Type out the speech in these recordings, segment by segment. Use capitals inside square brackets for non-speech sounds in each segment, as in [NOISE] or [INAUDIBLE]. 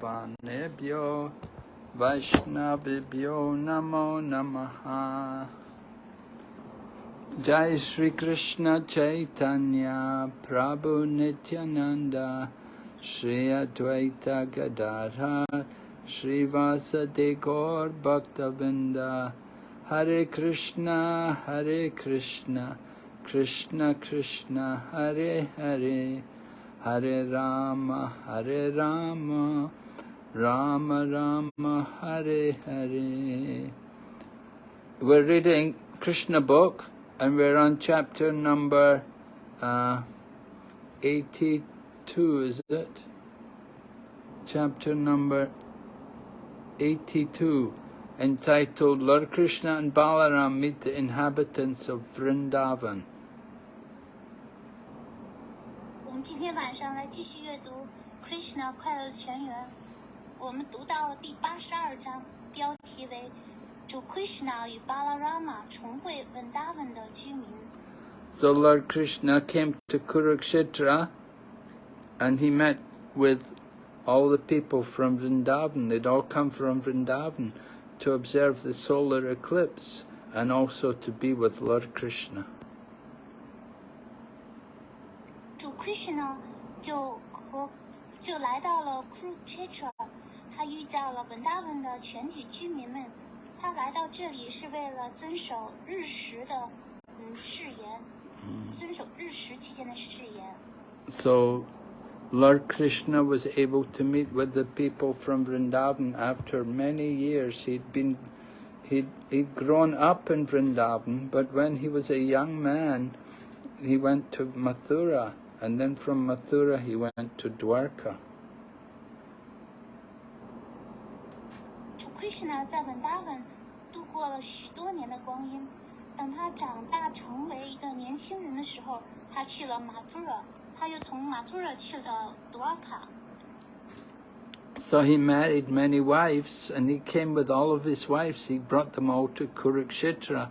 Vaishnavabhanebhyo Vaishnavibhyo Namo Namaha. Jai Sri Krishna Chaitanya Prabhu Nityananda Shri Advaita Gadadhar Shri Vasade Gaur Bhaktavrinda. Hare Krishna Hare Krishna Krishna Krishna Hare Hare. Hare Rama Hare Rama Rama Rama Hare Hare We're reading Krishna book and we're on chapter number uh, 82, is it? Chapter number 82, entitled Lord Krishna and Balaram meet the inhabitants of Vrindavan. 我们今天晚上来继续阅读《Krishna 快乐全员》， 我们读到第八十二章，标题为“主 Krishna 与 Balarama 重会 Vrindavan 的居民 So Lord Krishna came to Kurukshetra and he met with all the people from Vrindavan. They'd all come from Vrindavan to observe the solar eclipse and also to be with Lord Krishna. 主 Krishna 就和就来到了 Kurukshetra， 他遇到了 Vrindavan 的全体居民们。他来到这里是为了遵守日食的嗯誓言，遵守日食期间的誓言。 So Lord Krishna was able to meet with the people from Vrindavan after many years. He'd been he'd, he'd grown up in Vrindavan, but when he was a young man, he went to Mathura, and then from Mathura he went to Dwarka. Krishna 在 Vrindavan 度过了许多年的光阴。等他长大成为一个年轻人的时候，他去了马图尔，他又从马图尔去了 Dwarka。 So he married many wives, and he came with all of his wives. He brought them all to Kurukshetra,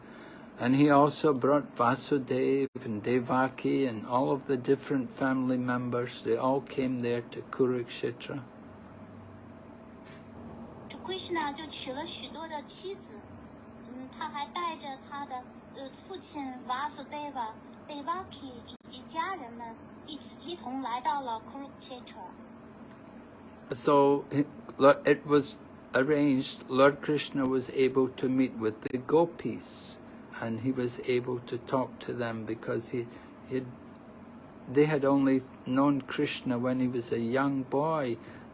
and he also brought Vasudev and Devaki and all of the different family members. They all came there to Kurukshetra. 主 Krishna 就娶了许多的妻子，嗯，他还带着他的呃父亲 Vasudeva、Devaki 以及家人们一起一同来到了 Kurukshetra。 So it Lo- it was arranged, Lord Krishna was able to meet with the gopis, and he was able to talk to them because he, he they had only known Krishna when he was a young boy.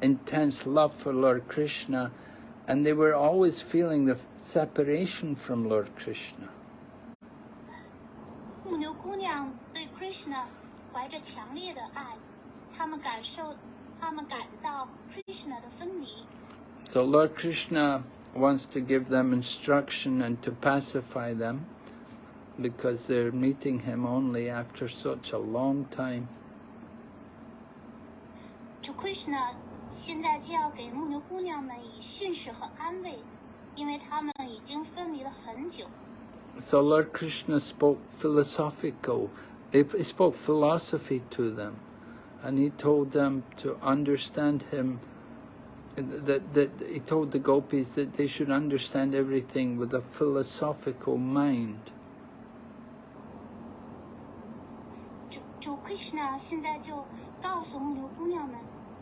intense love for Lord Krishna, and they were always feeling the separation from Lord Krishna. 牧牛姑娘对 Krishna 怀着强烈的爱，他们感受，他们感到 Krishna 的分离。 So Lord Krishna wants to give them instruction and to pacify them because they're meeting him only after such a long time. 主 Krishna 现在就要给牧牛姑娘们以训示和安慰，因为他们已经分离了很久。 So Lord Krishna spoke philosophical, he he spoke philosophy to them, and he told them to understand him. That, that he told the gopis that they should understand everything with a philosophical mind. 主主 Krishna 现在就告诉牧牛姑娘们，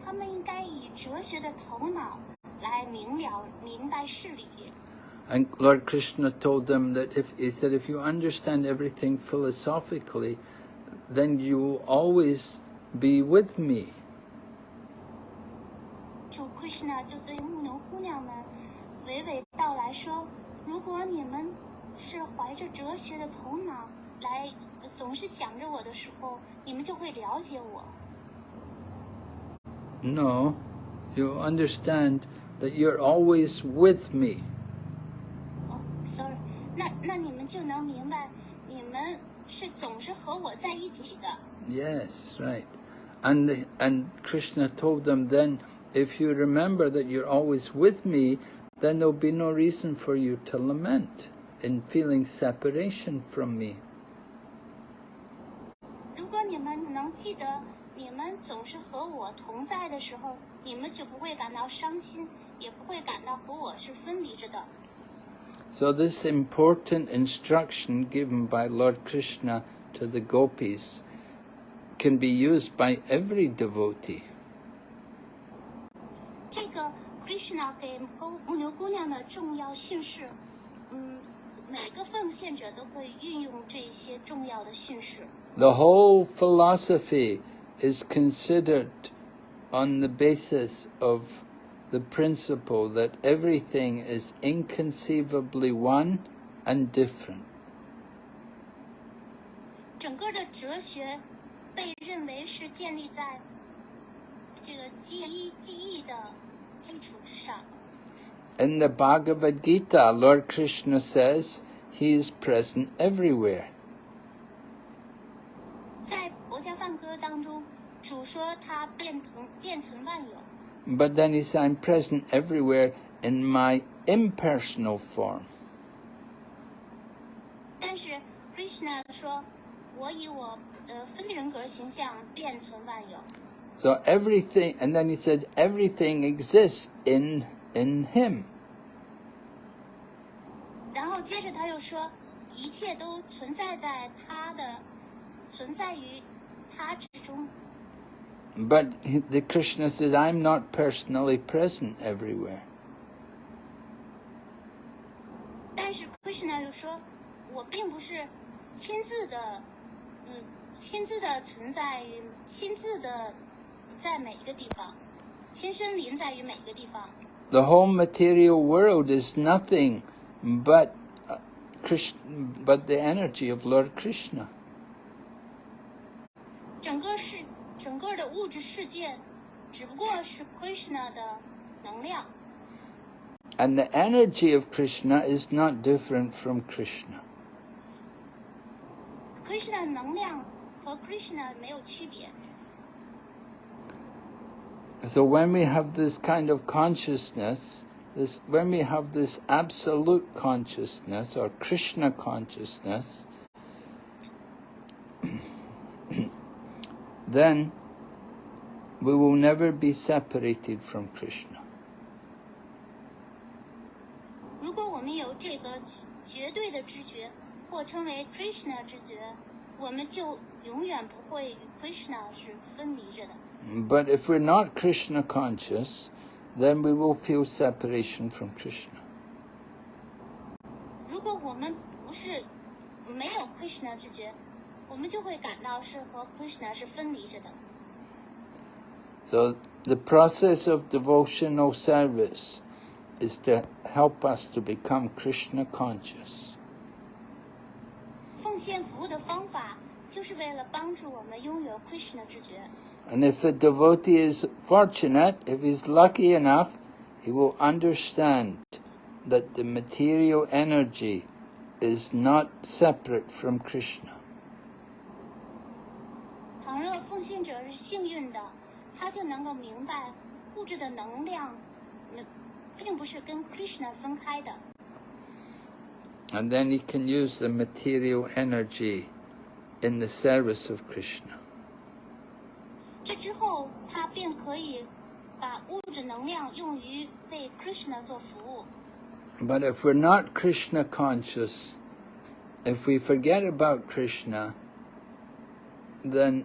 她们应该以哲学的头脑来明了明白事理。 And Lord Krishna told them that if he said if you understand everything philosophically, then you will always be with me. 主 Krishna 就对牧牛姑娘们娓娓道来说：“如果你们是怀着哲学的头脑来，呃总是想着我的时候，你们就会了解我。 No, you understand that you're always with me. 哦，sorry，那那你们就能明白，你们是总是和我在一起的。 Yes, right. And the, and Krishna told them then, if you remember that you're always with me, then there'll be no reason for you to lament in feeling separation from me. 如果你们能记得， 你们总是和我同在的时候，你们就不会感到伤心，也不会感到和我是分离着的。 So this important instruction given by Lord Krishna to the gopis can be used by every devotee. 这个 Krishna 给公牧牛姑娘的重要训示，嗯，每个奉献者都可以运用这些重要的训示。 The whole philosophy is considered on the basis of the principle that everything is inconceivably one and different. 整个的哲学被认为是建立在这个记忆记忆的基础之上。 In the Bhagavad Gita, Lord Krishna says he is present everywhere. 在 佛家梵歌当中，主说他变同变存万有， But then he says, I'm present everywhere in my impersonal form. 但是 Krishna 说，我以我的分人格形象变存万有。 So everything, and then he said, everything exists in in him. 然后接着他又说，一切都存在在他的，存在于他之中。 but the Krishna says, I'm not personally present everywhere. The whole material world is nothing but uh, Krishna, but the energy of Lord Krishna. 整个世，整个的物质世界，只不过是 Krishna 的能量， And the energy of Krishna is not different from Krishna. Krishna 的能量和 Krishna 没有区别。 So when we have this kind of consciousness, this when we have this absolute consciousness or Krishna consciousness, then we will never be separated from Krishna. 如果我们有这个绝对的知觉，或称为 Krishna 知觉，我们就永远不会与 Krishna 是分离着的。 But if we're not Krishna conscious, then we will feel separation from Krishna. 如果我们不是没有 Krishna 知觉， 我们就会感到是和 Krishna 是分离着的。 So the process of devotional service is to help us to become Krishna conscious. 奉献服务的方法，就是为了帮助我们拥有 Krishna 知觉。 And if a devotee is fortunate, if he's lucky enough, he will understand that the material energy is not separate from Krishna. 倘若奉献者是幸运的，他就能够明白物质的能量，嗯，并不是跟 Krishna 分开的。 And then he can use the material energy in the service of Krishna. 这之后，他便可以把物质能量用于为 Krishna 做服务。 But if we're not Krishna conscious, if we forget about Krishna, then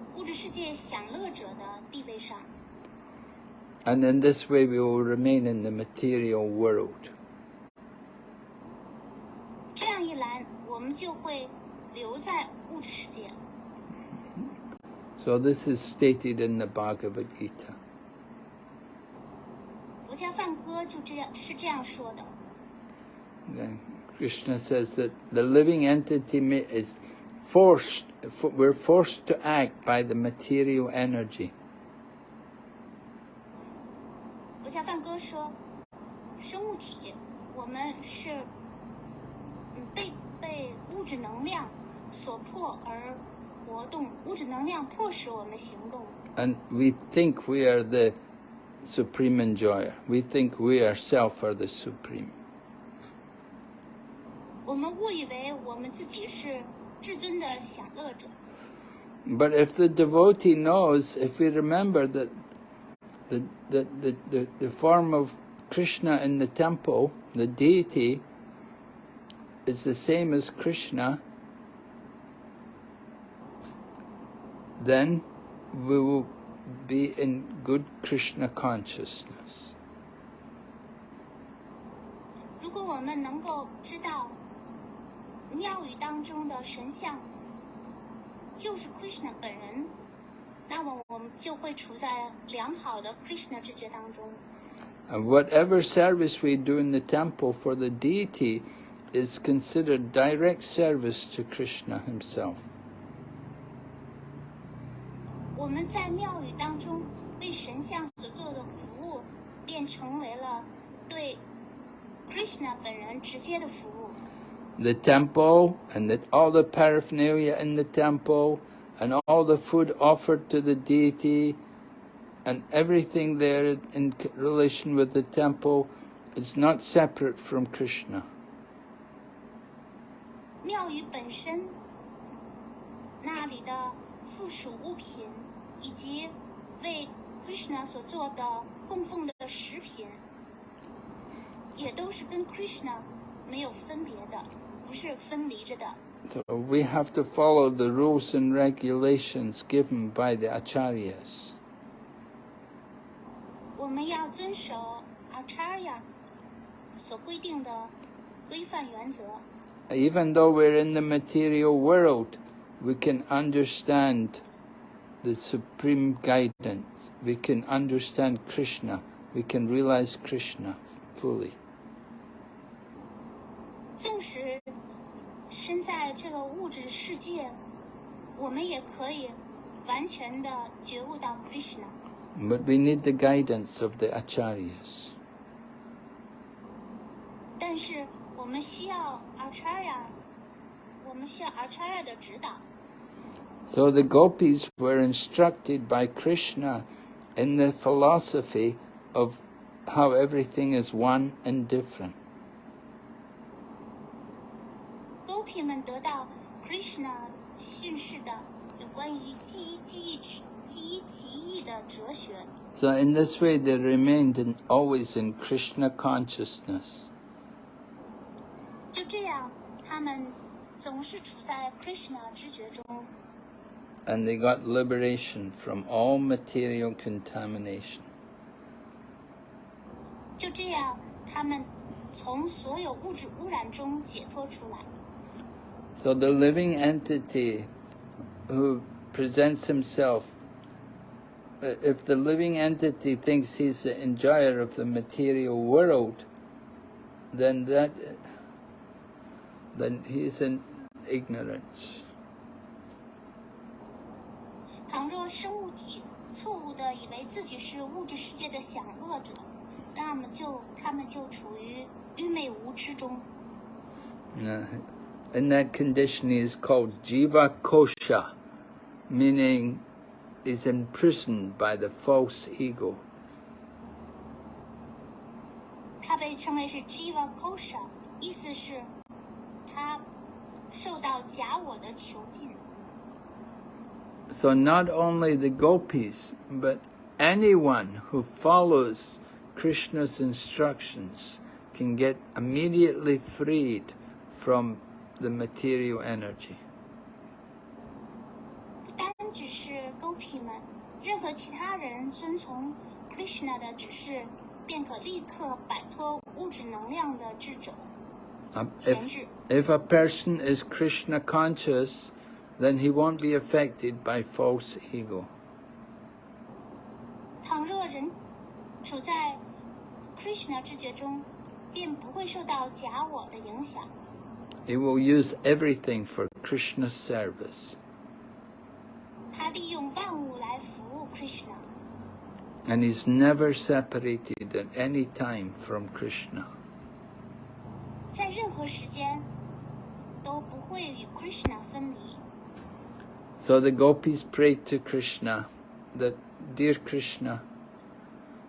物质世界享乐者的地位上。 And in this way we will remain in the material world. 这样一来，我们就会留在物质世界。 So this is stated in the Bhagavad Gita. 佛家梵歌就这样是这样说的。 Then Krishna says that the living entity ma- is forced, fo- we're forced to act by the material energy. 佛家梵歌说，生物体我们是嗯被被物质能量所迫而活动，物质能量迫使我们行动。 And we think we are the supreme enjoyer. We think we ourselves are the supreme. 我们误以为我们自己是 至尊的享乐者， But if the devotee knows, if we remember that the, the, the, the, the form of Krishna in the temple, the deity, is the same as Krishna, then we will be in good Krishna consciousness. 如果我们能够知道 庙宇当中的神像就是 Krishna 本人，那么我们就会处在良好的 Krishna 知觉当中。And whatever service we do in the temple for the deity is considered direct service to Krishna himself. 我们在庙宇当中为神像所做的服务，便成为了对 Krishna 本人直接的服务。The temple and the, all the paraphernalia in the temple and all the food offered to the deity and everything there in c- relation with the temple is not separate from Krishna. 庙宇本身那里的附属物品，以及为 Krishna 所做的供奉的食品，也都是跟 Krishna 没有分别的， 不是分离着的。 So we have to follow the rules and regulations given by the acharyas. 我们要遵守 Acharya 所规定的规范原则。 Even though we're in the material world, we can understand the supreme guidance. We can understand Krishna. We can realize Krishna fully. 纵使身在这个物质世界，我们也可以完全的觉悟到 Krishna。 But we need the guidance of the acharyas. 但是我们需要 Acharya，我们需要 Acharya 的指导。 So the gopis were instructed by Krishna in the philosophy of how everything is one and different. 勾皮们得到 Krishna 训示的有关于记忆、记忆、记忆、记忆的哲学， So in this way they remained in, always in Krishna consciousness. 就这样，他们总是处在 Krishna 知觉中， and they got liberation from all material contamination. 就这样，他们从所有物质污染中解脱出来。 So the living entity who presents himself, uh, if the living entity thinks he's the enjoyer of the material world, then that, then he's in ignorance. 倘若生物体错误的以为自己是物质世界的享乐者，那么就他们就处于愚昧无知中。 Uh, in that condition, he is called jiva kosha, meaning is imprisoned by the false ego. 它被称为是 Jiva Kosha，意思是他受到假我的囚禁。 So not only the gopis, but anyone who follows Krishna's instructions can get immediately freed from the material energy. 不单只是勾皮们，任何其他人遵从 Krishna 的指示，便可立刻摆脱物质能量的制肘 Um, 钳 if, 制。 if a person is Krishna conscious, then he won't be affected by false ego. 倘若人处在 Krishna 知觉中，便不会受到假我的影响。 He will use everything for Krishna's service. And he's never separated at any time from Krishna. So the gopis prayed to Krishna that, Dear Krishna,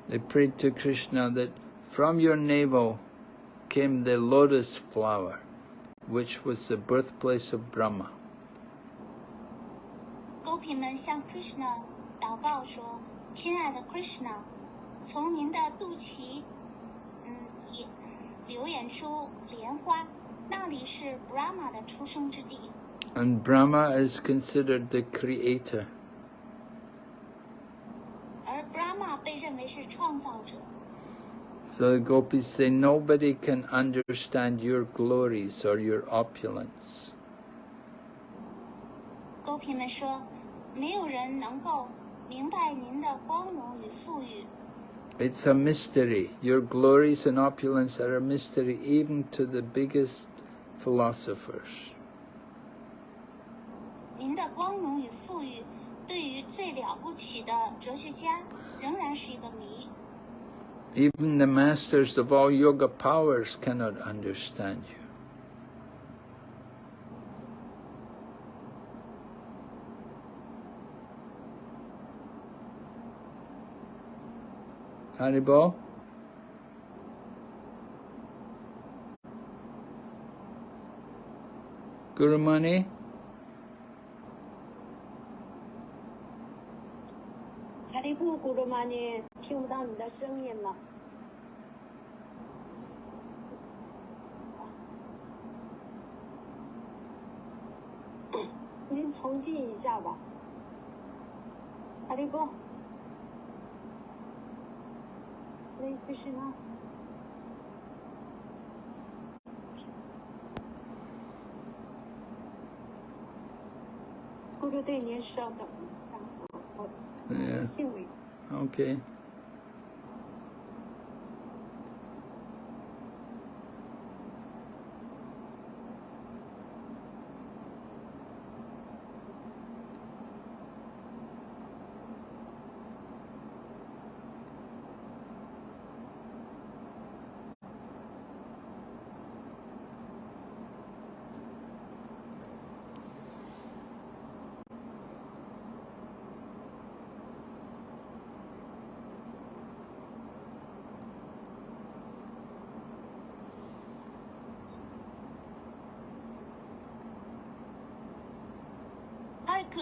they prayed to Krishna that from your navel came the lotus flower which was the birthplace of Brahma. 狗品们向 Krishna 祷告说：“亲爱的 Krishna，从您的肚脐，嗯，也流演出莲花，那里是 Brahma 的出生之地。 And Brahma is considered the creator. 而 Brahma 被认为是创造者。 So the gopis say, Nobody can understand your glories or your opulence. 狗品们说，没有人能够明白您的光荣与富裕。 It's a mystery. Your glories and opulence are a mystery even to the biggest philosophers. 您的光荣与富裕，对于最了不起的哲学家，仍然是一个谜。 Even the masters of all yoga powers cannot understand you. Haribo? Gurumani? 哈利布古鲁玛尼，听不到你的声音了。[COUGHS] 您重进一下吧，阿里布。那不是呢？咕噜队，您稍等一下，Yeah. Okay.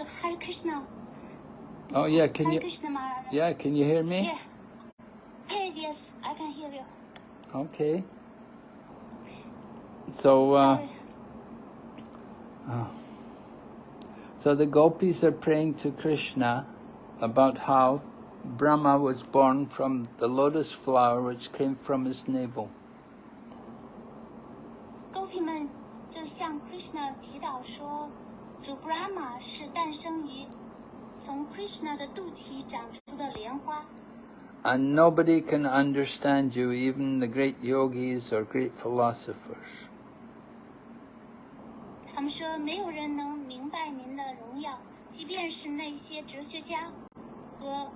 Hare K- Hare Krishna, Oh yeah, can Hare you Krishna Maharaj. Yeah, can you hear me? Yeah. Yes, yes, I can hear you. Okay. So uh Sorry. So the gopis are praying to Krishna about how Brahma was born from the lotus flower which came from his navel. 狗皮们就向 Krishna 祈祷说， 主 Brahma 是诞生于从 Krishna 的肚脐长出的莲花， And nobody can understand you, even the great yogis or great philosophers. 他们说没有人能明白您的荣耀，即便是那些哲学家和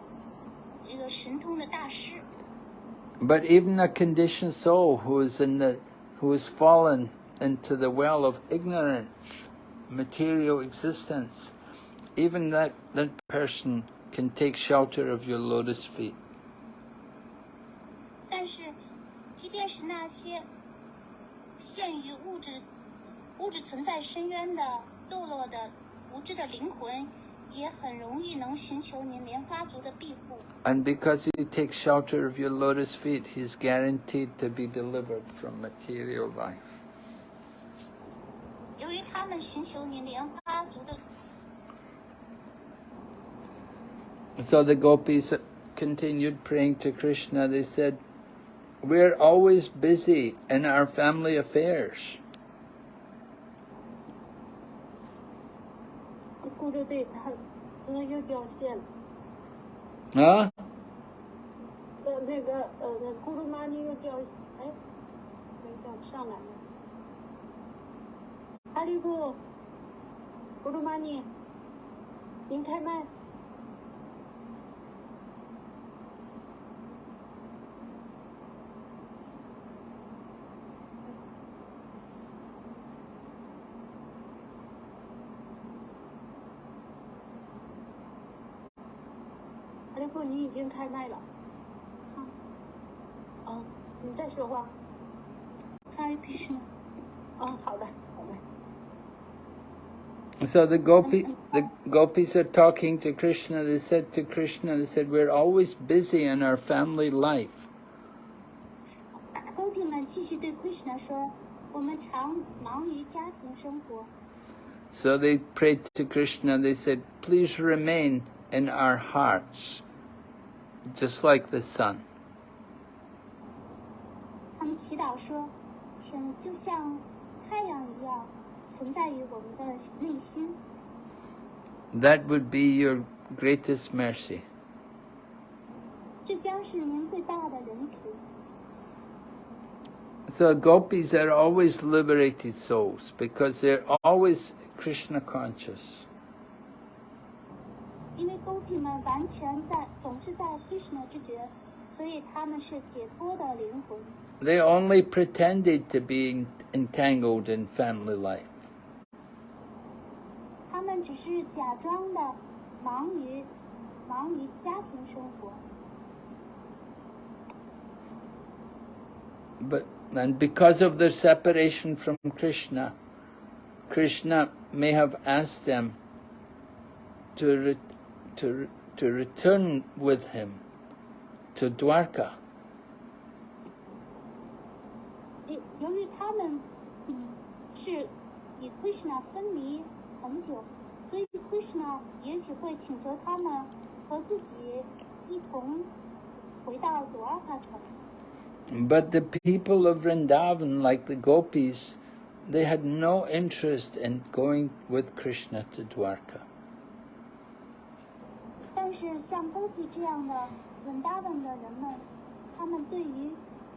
一个神通的大师。 But even a conditioned soul who is in the who has fallen into the well of ignorance, material existence, even that, that person can take shelter of your lotus feet. 但是，即便是那些陷于物质物质存在深渊的堕落的无知的灵魂，也很容易能寻求您莲花族的庇护。 And because he takes shelter of your lotus feet, he's guaranteed to be delivered from material life. 由于他们寻求您莲花族的， So the gopis continued praying to Krishna, they said, We're always busy in our family affairs. 咕噜对他，他又掉线了。 Huh? 呃，那个呃，那咕噜妈尼又掉，哎，没掉上来了。 哈利波，胡鲁玛尼，您开麦。哈利波，你已经开麦了。好。嗯，你在说话。嗯，好的。So the gopi, the gopis are talking to Krishna. They said to Krishna, they said, "We're always busy in our family life." 公平们继续对 Krishna 说：“我们常忙于家庭生活， So they prayed to Krishna. They said, "Please remain in our hearts, just like the sun." 他们祈祷说，请就像太阳一样 存在于我们的内心。 That would be your greatest mercy. 这将是您最大的仁慈。 So gopis are always liberated souls because they're always Krishna conscious. 因为公平们完全在总是在 Krishna 之觉，所以他们是解脱的灵魂。 They only pretended to be entangled in family life. 他们只是假装的忙于忙于家庭生活， But and because of their separation from Krishna, Krishna may have asked them to re, to to return with him to Dwarka. 由由于他们嗯是与 Krishna 分离 很久，所以 Krishna 也许会请求他们和自己一同回到朵尔卡城。 But the people of Vrindavan, like the gopis, they had no interest in going with Krishna to Dwarka. 但是像 Gopi 这样的 Vrindavan 的人们，他们对于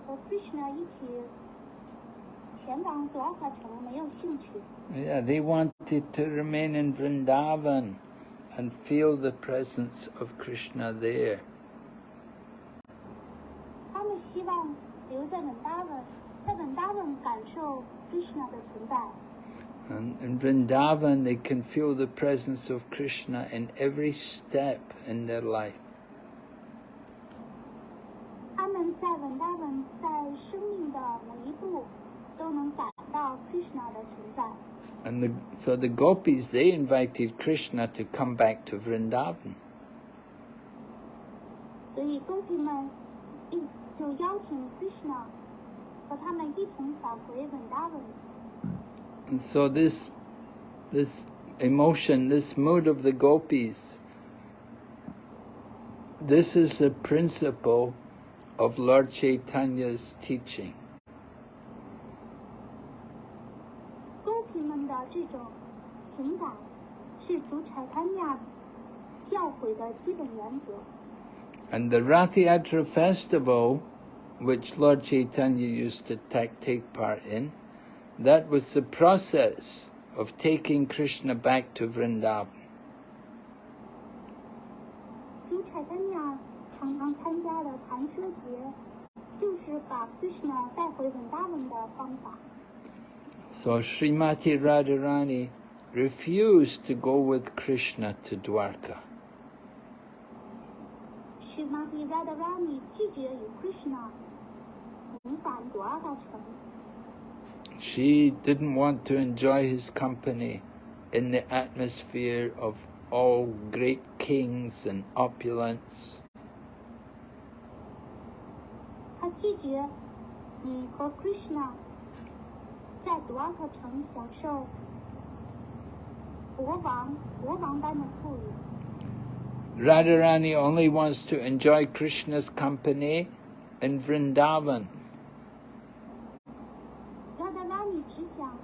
和 Krishna 一起 前往朵尔卡城没有兴趣。 Yeah, they wanted to remain in Vrindavan and feel the presence of Krishna there. 他们希望留在 Vrindavan，在 Vrindavan 感受 Krishna 的存在。 And in Vrindavan, they can feel the presence of Krishna in every step in their life. 他们在 Vrindavan 在生命的每一步 都能感到 Krishna 的存在。 And the, so the gopis, they invited Krishna to come back to Vrindavan. 所以公平们一就邀请 Krishna 和他们一同返回 Vrindavan。 And so this, this emotion, this mood of the gopis, this is the principle of Lord Chaitanya's teaching. And the Rathayatra festival, which Lord Chaitanya used to take part in, that was the process of taking Krishna back to Vrindavan. Krishna So Srimati Radharani refused to go with Krishna to Dwarka. 是 Mati Radharani 拒绝与 Krishna 重返朵尔卡城。 She didn't want to enjoy his company in the atmosphere of all great kings and opulence. 他拒绝，嗯，和 Krishna 在朵尔卡城享受国王国王般的富裕。 Radharani only wants to enjoy Krishna's company in Vrindavan. 拉达拉尼只想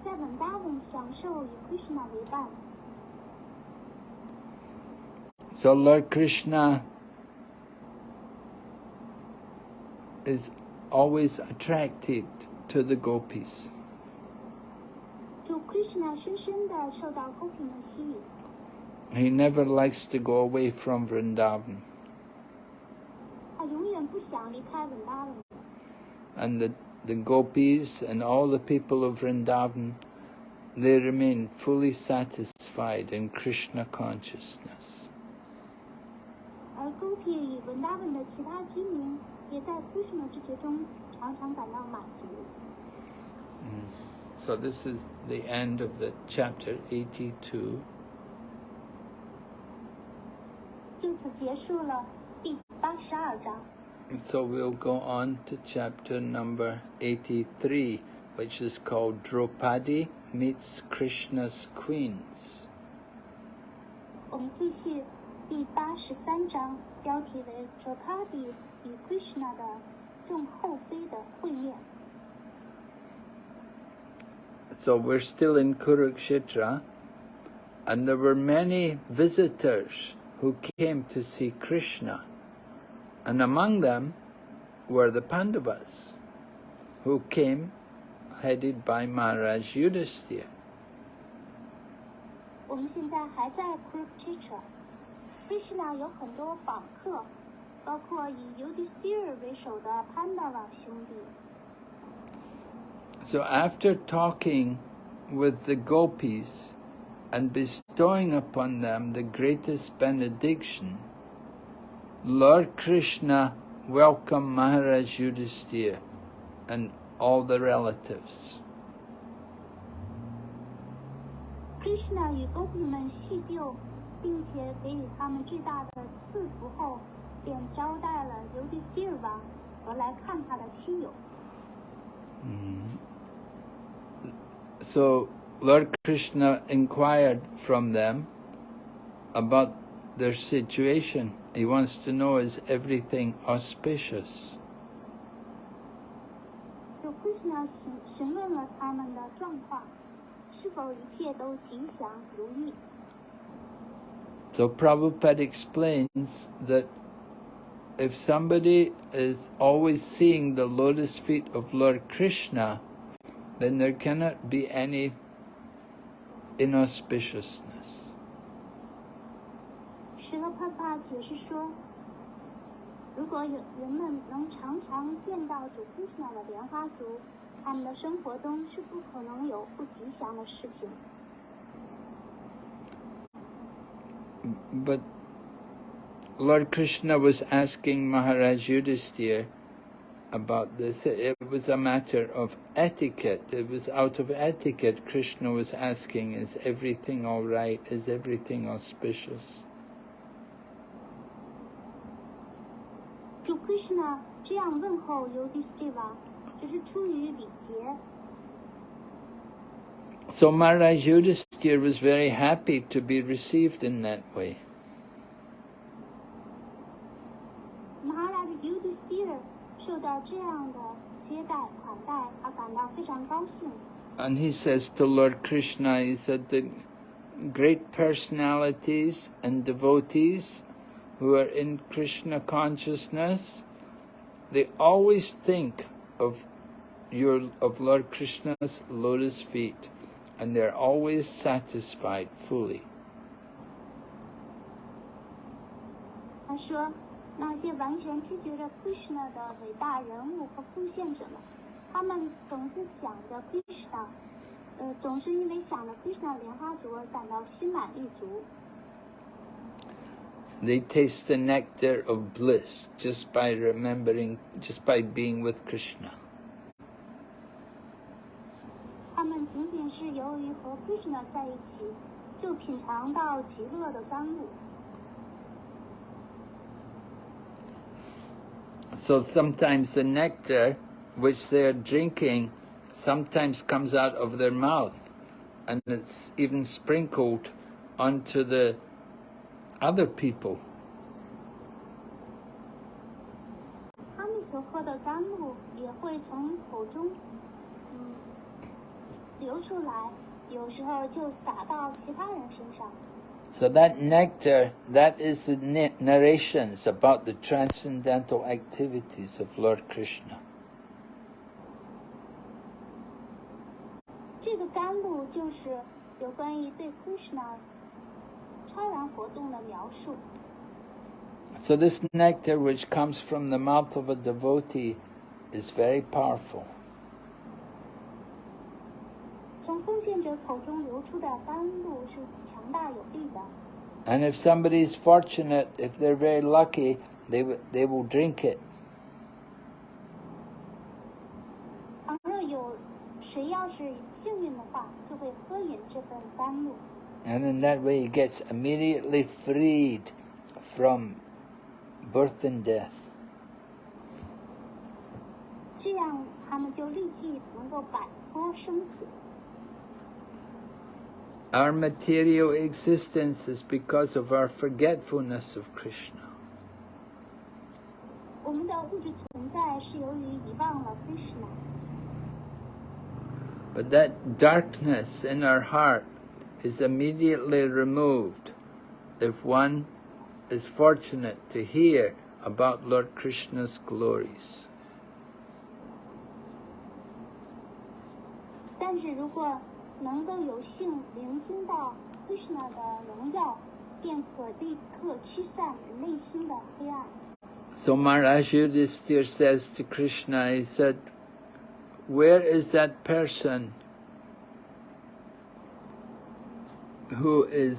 在文达文享受与 Krishna 为伴， So Lord Krishna is always attracted to the gopis. 主 Krishna 深深的受到公平的吸引， He never likes to go away from Vrindavan. 他永远不想离开文达文。 And the, the gopis and all the people of Vrindavan, they remain fully satisfied in Krishna consciousness. 而 Gopi 与文达文的其他居民也在 Krishna 之觉中常常感到满足。 So this is the end of the chapter 82. 就此结束了第八十二章。 So we'll go on to chapter number 83, which is called Draupadi Meets Krishna's Queens. 我们继续第八十三章，标题为 Draupadi 与 Krishna 的众后妃的会面。 So we're still in Kurukshetra, and there were many visitors who came to see Krishna. And among them were the Pandavas, who came headed by Maharaj Yudhisthira. 我们现在还在 Kurukshetra。Krishna 有很多访客，包括以 Yudhisthira 为首的 Pandava 兄弟。 So after talking with the gopis and bestowing upon them the greatest benediction, Lord Krishna welcomed Maharaj Yudhisthira and all the relatives. Krishna 与 Gopi 们叙旧，并且给予他们巨大的赐福后，便招待了 Yudhisthira 王和来看他的亲友。 So Lord Krishna inquired from them about their situation. He wants to know is everything auspicious. 就 Krishna 询询问了他们的状况，是否一切都吉祥如意。 So Prabhupada explains that if somebody is always seeing the lotus feet of Lord Krishna, then there cannot be any inauspiciousness. 石勒帕帕解释说，如果有人们能常常见到主 Krishna 的莲花足，他们的生活中是不可能有不吉祥的事情。 But Lord Krishna was asking Maharaj Yudhisthira about this. It was a matter of etiquette. It was out of etiquette Krishna was asking, is everything all right? Is everything auspicious? 主 Krishna 这样问候 Yudhisthira，这是出于礼节。 So Maharaj Yudhisthira was very happy to be received in that way. Maharaj Yudhisthira 受到这样的接待款待，他感到非常高兴。 And he says to Lord Krishna, he said the great personalities and devotees who are in Krishna consciousness, they always think of your of Lord Krishna's lotus feet, and they're always satisfied fully. 他说， 那些完全拒绝着 Krishna 的伟大人物和奉献者们，他们总是想着 Krishna，呃，总是因为想着 Krishna 的莲花足而感到心满意足。They taste the nectar of bliss just by remembering, just by being with Krishna. 他们仅仅是由于和 Krishna 在一起，就品尝到极乐的甘露。So sometimes the nectar which they're drinking sometimes comes out of their mouth and it's even sprinkled onto the other people. 他们所喝的甘露也会从口中，嗯，流出来，有时候就洒到其他人身上。 So that nectar, that is the na- narrations about the transcendental activities of Lord Krishna. 这个甘露就是有关于对 Krishna 超然活动的描述。 So this nectar which comes from the mouth of a devotee is very powerful. 从奉献者口中流出的甘露是强大有力的。 And if somebody is fortunate, if they're very lucky, they, w- they will drink it. 倘若有谁要是幸运的话，就会喝饮这份甘露， And in that way he gets immediately freed from birth and death. 这样他们就立即能够摆脱生死。 Our material existence is because of our forgetfulness of Krishna. 我们的物质存在是由于遗忘了 Krishna， But that darkness in our heart is immediately removed if one is fortunate to hear about Lord Krishna's glories. 但是如果 能够有幸聆听到 Krishna 的荣耀，便可立刻驱散内心的黑暗。 So Maharaj Yudhisthira says to Krishna, he said, where is that person who is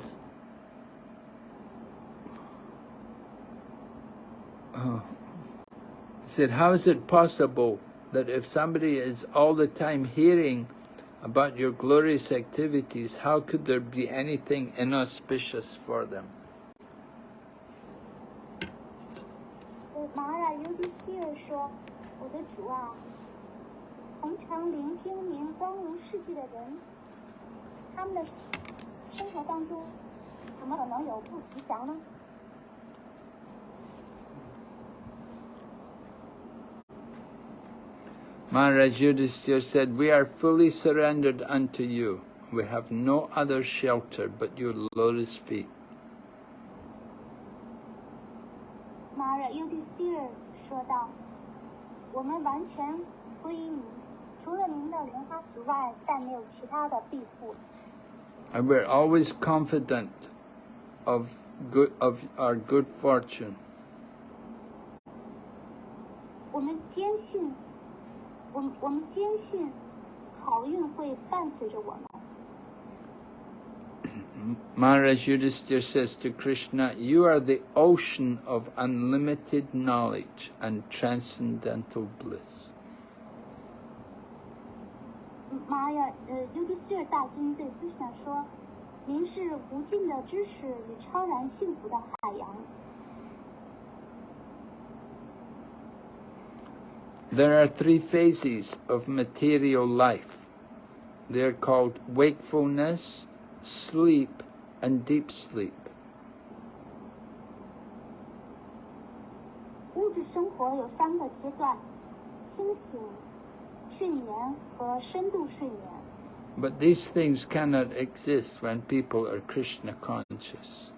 Oh. He said, how is it possible that if somebody is all the time hearing about your glorious activities, how could there be anything inauspicious for them? Maharaj Yudhisthira said, We are fully surrendered unto you. We have no other shelter but your lotus feet. 马尔尤迪斯蒂尔说道：“我们完全归于您，除了您的莲花之外，再没有其他的庇护。 And we're always confident of good of our good fortune. 我们坚信， 我们我们坚信，好运会伴随着我们。” Maharaj [CLEARS THROAT] Yudhisthira says to Krishna, You are the ocean of unlimited knowledge and transcendental bliss. 玛雅呃尤迪斯尔大君对 Krishna 说：“您是无尽的知识与超然幸福的海洋。 There are three phases of material life. They're called wakefulness, sleep, and deep sleep. 物质生活有三个阶段：清醒、睡眠和深度睡眠。 But these things cannot exist when people are Krishna conscious.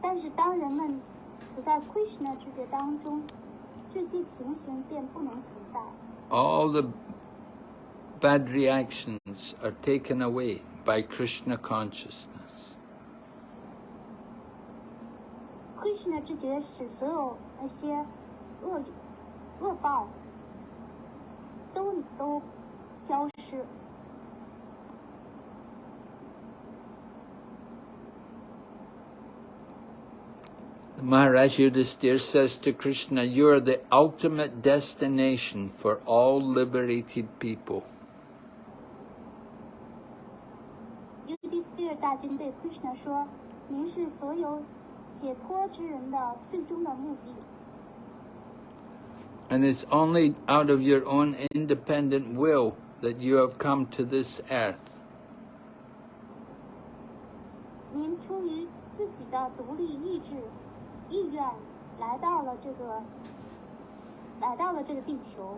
但是当人们 处在 Krishna 知觉当中，这些情形便不能存在。All the bad reactions are taken away by Krishna consciousness. Krishna 知觉使所有那些恶恶报都都消失。Maharaj Yudhisthira says to Krishna, You are the ultimate destination for all liberated people. 尤迪斯蒂尔大君对 Krishna 说：“您是所有解脱之人的最终的目的。 And it's only out of your own independent will that you have come to this earth. 出于自己的独立意志、 意愿，来到了这个，来到了这个地球。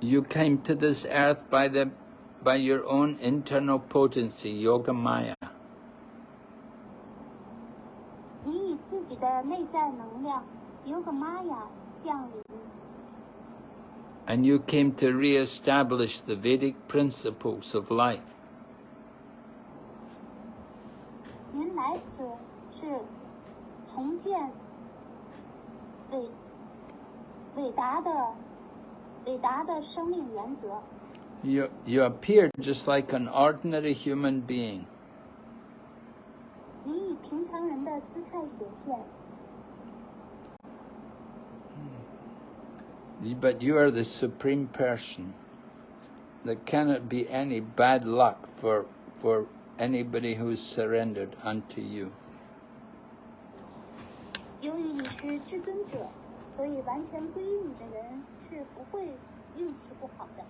You came to this earth by the by your own internal potency, Yoga Maya. 你以自己的内在能量 Yoga Maya 降临，And you came to re-establish the Vedic principles of life. 您来此是重建伟伟大的伟大的生命原则。 You, you appeared just like an ordinary human being. 你以平常人的姿态显现， But you are the supreme person. There cannot be any bad luck for, for anybody who's surrendered unto you. 由于你是至尊者，所以完全归于你的人是不会运气不好的。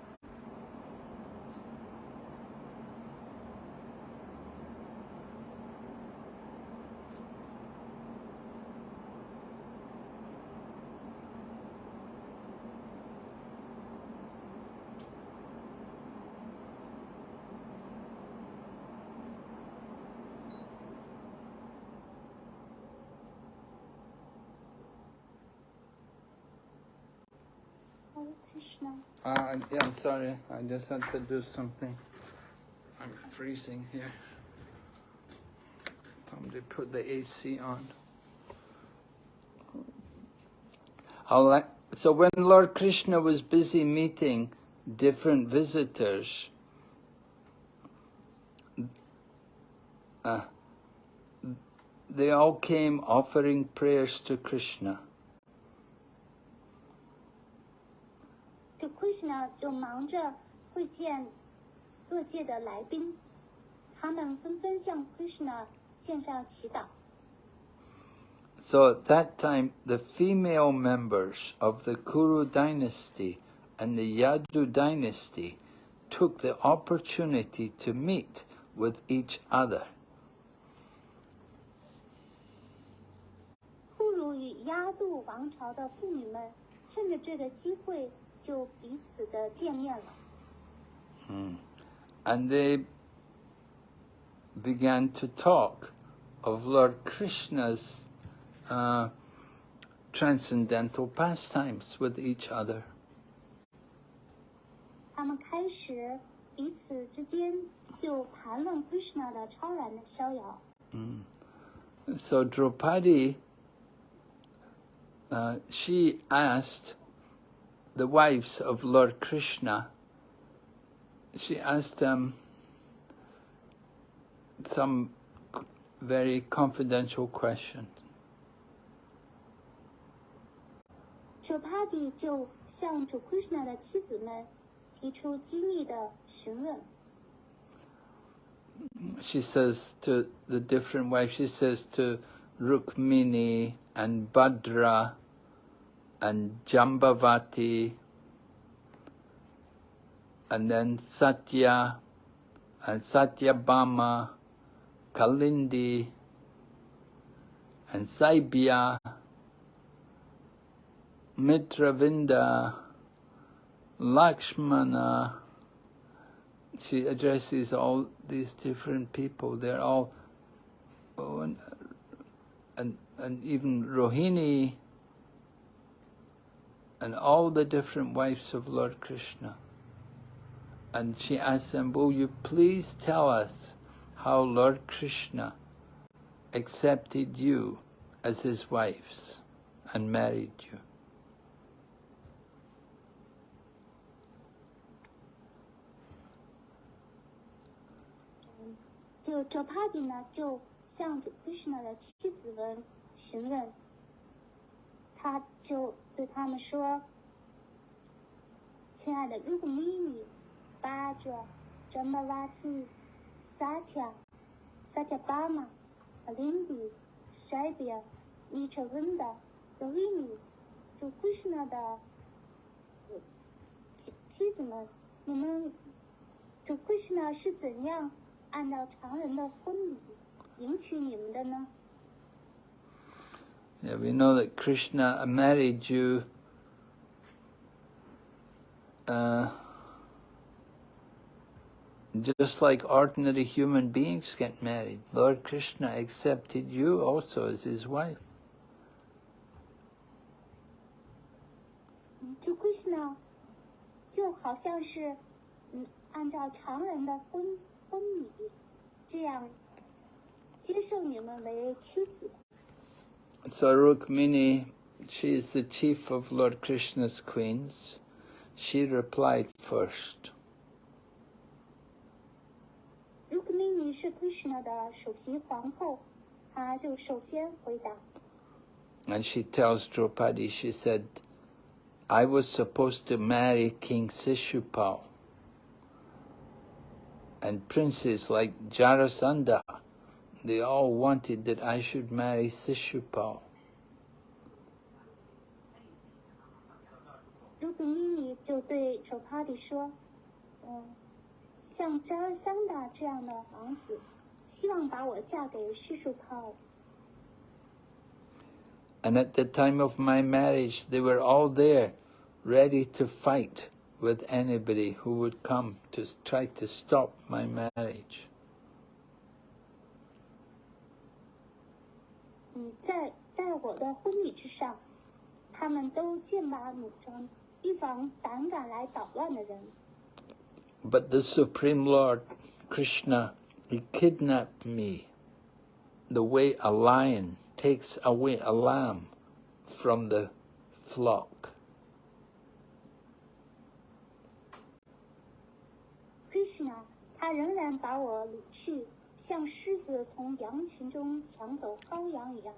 Krishna，Uh, yeah, I'm sorry. I just had to do something. I'm freezing here. Somebody put the AC on. So when Lord Krishna was busy meeting different visitors, uh, they all came offering prayers to Krishna. 这 Krishna 就忙着会见各界的来宾，他们纷纷向 Krishna 献上祈祷。So at that time, the female members of the Kuru dynasty and the Yadu dynasty took the opportunity to meet with each other. 不如与压度王朝的妇女们趁着这个机会 就彼此的见面了。 And they began to talk of Lord Krishna's uh, transcendental pastimes with each other. 他们开始彼此之间就谈论 Krishna 的超然的逍遥。 So Draupadi, uh, she asked the wives of Lord Krishna, she asked them some very confidential questions. She Krishna says to the different wives, she says to Rukmini and Bhadra, and Jambavati and then Satya and Satyabhama, Kalindi and Saibya, Mitravinda, Lakshmana, she addresses all these different people. They're all, oh, and, and, and even Rohini, and all the different wives of Lord Krishna. And she asks them, will you please tell us how Lord Krishna accepted you as his wives and married you? 就 j o p a d i 呢，就向主 Krishna 的妻子们询问，他就 对他们说：“亲爱的，如果咪咪、巴爪、扎马瓦提、萨恰、萨恰巴马、阿林迪、塞比尔、米切温达、罗伊尼、朱库什纳的妻妻子们，你们朱库什纳是怎样按照常人的婚礼迎娶你们的呢？” Yeah, we know that Krishna married you uh, just like ordinary human beings get married. Lord Krishna accepted you also as his wife. 嗯，主 Krishna 就好像是嗯，按照常人的婚婚礼这样接受你们为妻子。 So Rukmini, she is the chief of Lord Krishna's queens. She replied first. 如果米妮是 Krishna 的首席皇后，她就首先回答。 And she tells Draupadi, she said, I was supposed to marry King Sishupal. And princes like Jarasandha, they all wanted that I should marry Sishupal. 如果米妮就对 d r a p a d i 说：“嗯，像扎尔桑达这样的王子，希望把我嫁给叙述泡。 And at the time of my marriage, they were all there, ready to fight with anybody who would come to try to stop my marriage. 嗯，在在我的婚礼之上，他们都剑拔弩张，预防胆敢来捣乱的人。 But the Supreme Lord, Krishna, he kidnapped me the way a lion takes away a lamb from the flock. Krishna 他仍然把我掳去， 像狮子从羊群中抢走羔羊一样。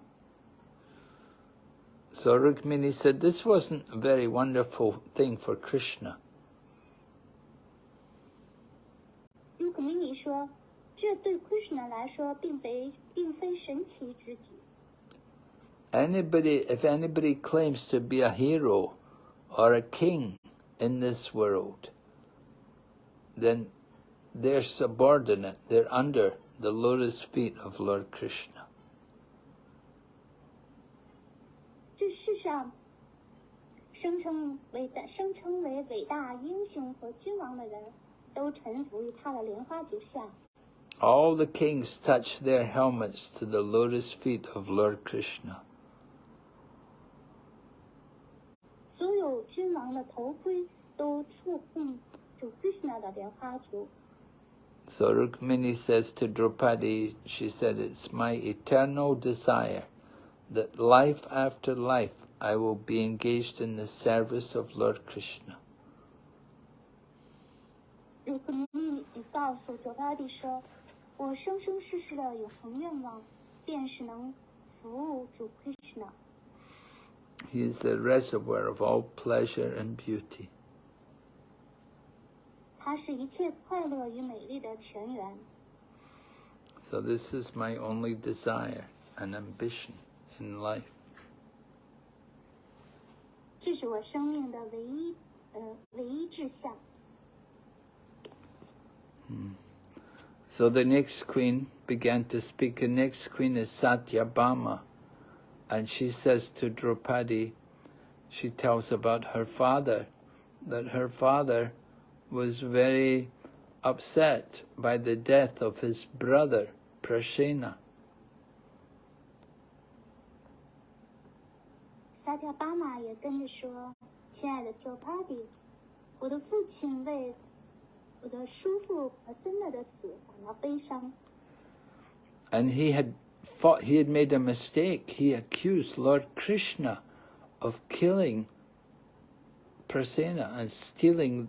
So Rukmini said this wasn't a very wonderful thing for Krishna. 如果米妮说，这对 Krishna 来说并非并非神奇之举。 Anybody, if anybody claims to be a hero or a king in this world, then they're subordinate, they're under the lotus feet of Lord Krishna. 这世上声称伟大、声称为伟大英雄和君王的人，都臣服于他的莲花足下。 All the kings touch their helmets to the lotus feet of Lord Krishna. 所有君王的头盔都触碰主 Krishna 的莲花足。 So Rukmini says to Draupadi, she said, It's my eternal desire that life after life I will be engaged in the service of Lord Krishna. 如果你你告诉卓巴蒂说，我生生世世的永恒愿望，便是能服务主 Krishna。 He is the reservoir of all pleasure and beauty. 它是一切快乐与美丽的泉源。 So this is my only desire and ambition in life. 这是我生命的唯一，呃，唯一志向。 So the next queen began to speak. The next queen is Satyabhama. And she says to Draupadi, she tells about her father, that her father was very upset by the death of his brother Prasena. And he had thought he had made a mistake. He accused Lord Krishna of killing Prasena and stealing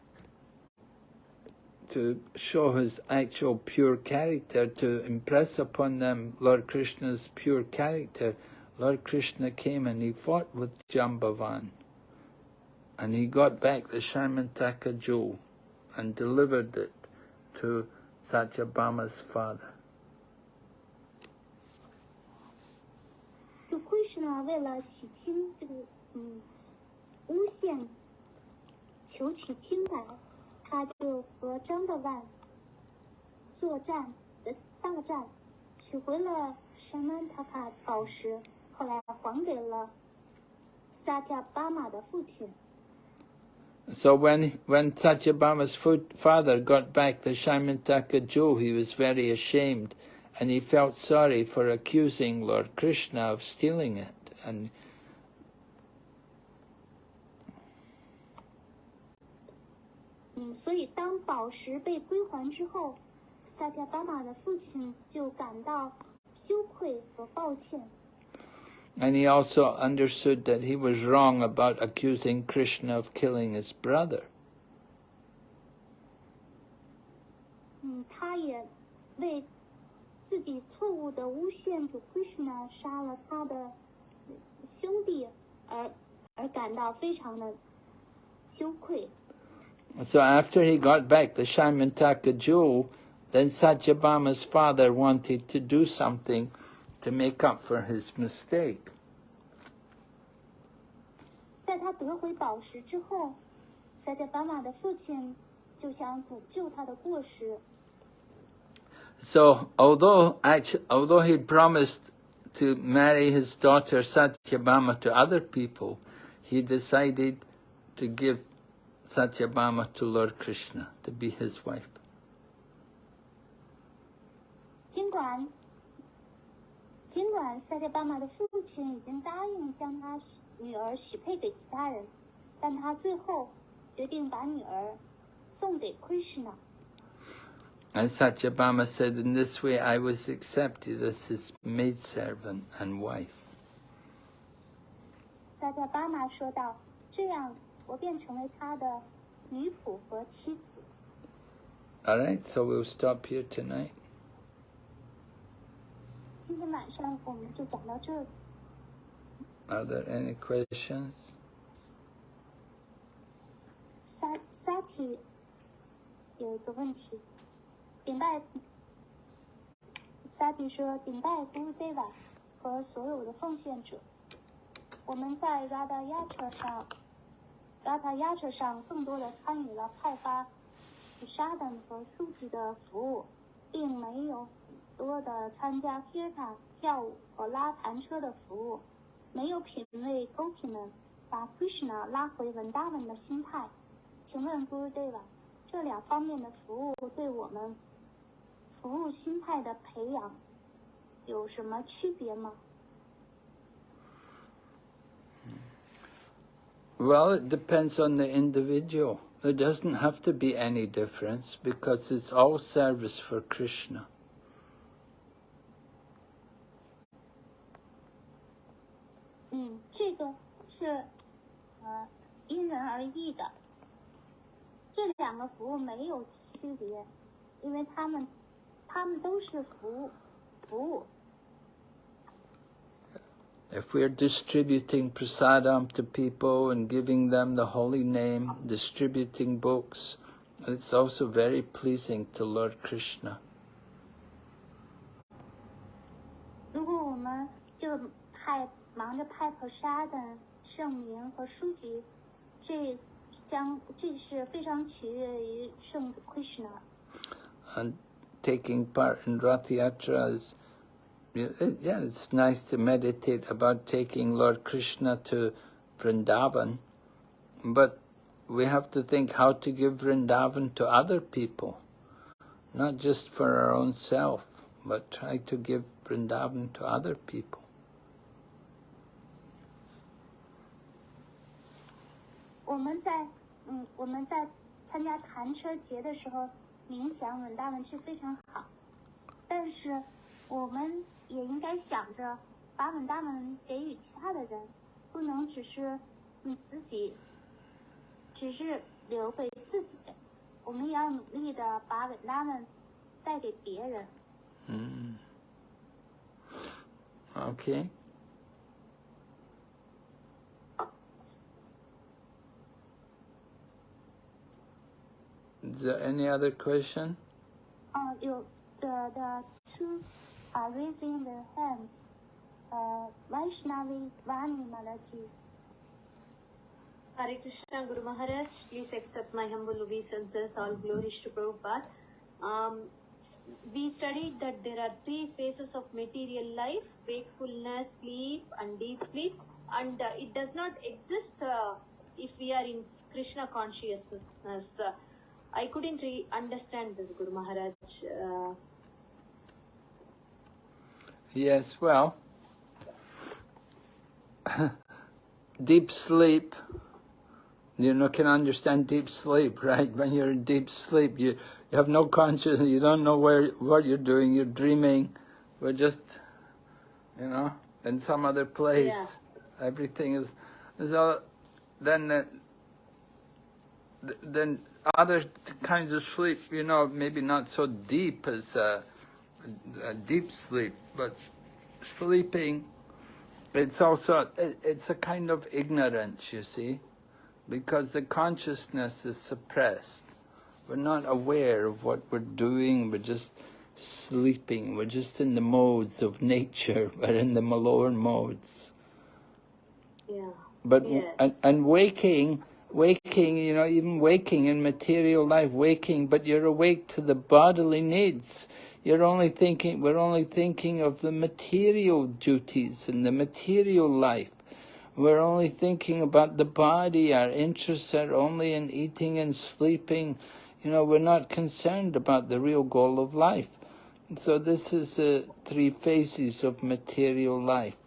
to show his actual pure character, to impress upon them Lord Krishna's pure character, Lord Krishna came and he fought with Jambavan. And he got back the Shyamantaka jewel and delivered it to Satyabhama's father. Krishna 他就和张德万作战，呃，大战，取回了山安塔卡宝石，后来还给了萨提亚巴马的父亲。So when, when Satyabhama's father got back the Shyamantaka jewel, he was very ashamed and he felt sorry for accusing Lord Krishna of stealing it. And 嗯，所以当宝石被归还之后，萨特巴马的父亲就感到羞愧和抱歉。and he also understood that he was wrong about accusing Krishna of killing his brother. 嗯，他也为自己错误的诬陷主 Krishna 杀了他的兄弟而而感到非常的羞愧。So after he got back, the Shyamantaka jewel, then Satyabhama's father wanted to do something to make up for his mistake. 在他得回宝石之后，塞德巴马的父亲就想补救他的过失。So although actually, although he promised to marry his daughter Satyabhama to other people, he decided to give Satyabhama to Lord Krishna to be his wife. 尽管尽管萨特巴马的父亲已经答应将他女儿许配给其他人，但他最后决定把女儿送给 Krishna。 And Satyabhama said, in this way I was accepted as his maidservant and wife. 萨特巴马说道：“这样， 我便成为他的女仆和妻子。All right, so we'll stop here tonight. 今天晚上我们就讲到这儿。Are there any questions? Sati 有一个问题，顶拜 Sati 说顶拜 Guru Deva 和所有的奉献者，我们在 Radha Yatra 上，Radha Yatra 上更多的参与了派发沙等和书籍的服务，并没有多的参加 k i r t a 跳舞和拉弹车的服务，没有品味 Gopi 们把 Krishna 拉回文达文的心态。请问 Guru Deva，这两方面的服务对我们服务心态的培养有什么区别吗？Well, it depends on the individual. There doesn't have to be any difference because it's all service for Krishna. 嗯，这个是呃因人而异的。这两个服务没有区别，因为他们他们都是服务服务。 if we're distributing prasadam to people and giving them the holy name, distributing books, it's also very pleasing to Lord Krishna. 如果我们就派忙着派菩萨的圣名和书籍，这将这是非常取悦于圣主 taking part in Rathayatra is uh, yeah, it's nice to meditate about taking Lord Krishna to Vrindavan, but we have to think how to give Vrindavan to other people, not just for our own self, but try to give Vrindavan to other people. 我也应该想着把稳大们给予其他的人，不能只是你自己，只是留给自己。我们也要努力的把稳大们带给别人。嗯。，OK Is there any other question? 啊，有的的。Two. Are raising their hands. Uh, Vaishnavi Vani Malaji. Hare Krishna Guru Maharaj, please accept my humble obeisances, all glories to Prabhupada. Um, we studied that there are three phases of material life wakefulness, sleep, and deep sleep, and uh, it does not exist uh, if we are in Krishna consciousness. Uh, I couldn't re- understand this, Guru Maharaj. Yes, well, [COUGHS] deep sleep, you know, can understand deep sleep, [LAUGHS] right? When you're in deep sleep, you, you have no consciousness, you don't know where what you're doing, you're dreaming, we're just, you know, in some other place. Yeah. Everything is, so then, uh, then other kinds of sleep, you know, maybe not so deep as uh, a deep sleep, but sleeping, it's also, it- it's a kind of ignorance, you see, because the consciousness is suppressed. We're not aware of what we're doing, we're just sleeping, we're just in the modes of nature, [LAUGHS] we're in the lower modes. yeah. But Yes. and, and waking, waking, you know, even waking in material life, waking, but you're awake to the bodily needs. You're only thinking. We're only thinking of the material duties and the material life. We're only thinking about the body. Our interests are only in eating and sleeping. You know, we're not concerned about the real goal of life. So this is the three phases of material life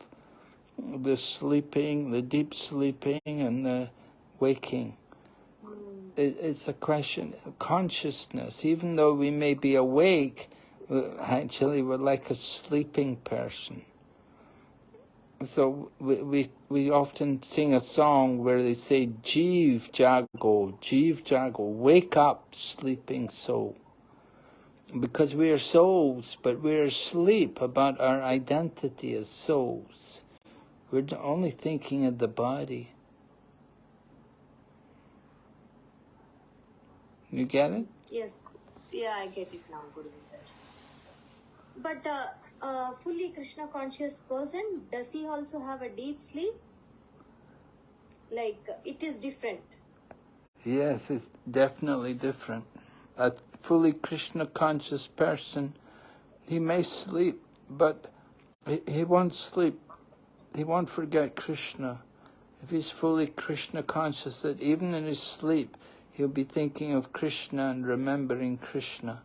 the sleeping, the deep sleeping, and the waking. Hmm. It, it's a question of consciousness. Even though we may be awake, Uh, actually we're like a sleeping person. So we, we, we often sing a song where they say, Jeev Jago, Jeev Jago, wake up, sleeping soul. Because we are souls, but we're asleep about our identity as souls. We're only thinking of the body. You get it? Yes, yeah, I get it now, Guru. But uh, uh, fully Krishna conscious person, does he also have a deep sleep? Like it is different. Yes, it's definitely different. A fully Krishna conscious person, he may sleep, but he, he won't sleep. He won't forget Krishna. If he's fully Krishna conscious, that even in his sleep, he'll be thinking of Krishna and remembering Krishna.